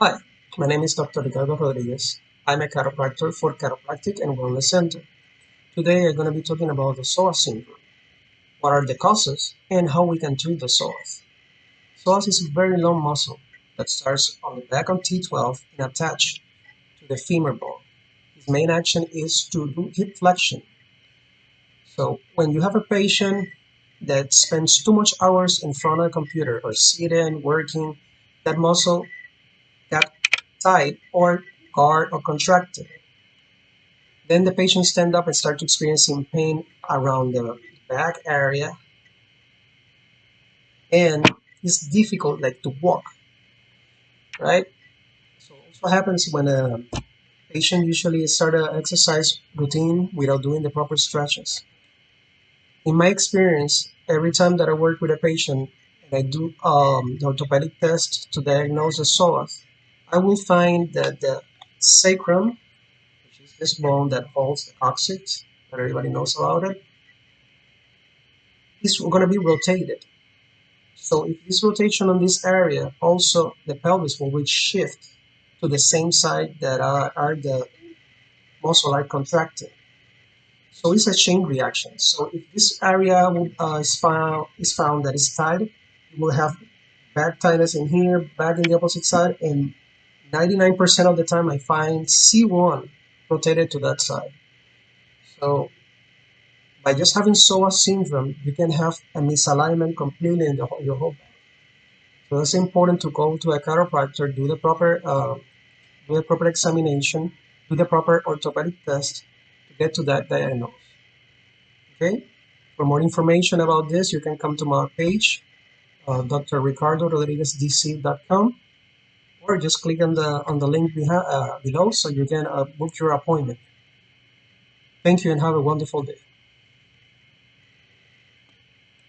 Hi, my name is Dr. Ricardo Rodriguez. I'm a chiropractor for Chiropractic and Wellness Center. Today I'm going to be talking about the psoas syndrome. What are the causes and how we can treat the psoas. Psoas is a very long muscle that starts on the back of T12 and attached to the femur bone. Its main action is to do hip flexion. So when you have a patient that spends too much hours in front of a computer or sitting, working, that muscle tight or guard or contracted. Then the patient stand up and start experiencing pain around the back area and it's difficult like to walk, right? So what happens when a patient usually start an exercise routine without doing the proper stretches. In my experience, every time that I work with a patient and I do um, the orthopedic test to diagnose a psoas, I will find that the sacrum, which is this bone that holds the coccyx, that everybody knows about it, is going to be rotated. So if this rotation on this area, also the pelvis will shift to the same side that are, are the muscle are contracted. So it's a chain reaction. So if this area uh, is found is found that is tight, you will have back tightness in here, back in the opposite side, and 99% of the time I find C1 rotated to that side. So by just having psoas syndrome, you can have a misalignment completely in the, your whole body. So it's important to go to a chiropractor, do the proper uh, do the proper examination, do the proper orthopedic test to get to that diagnosis. Okay. For more information about this, you can come to my page, uh, drricardorodriguezdc.com or just click on the on the link uh, below so you can uh, book your appointment. Thank you and have a wonderful day.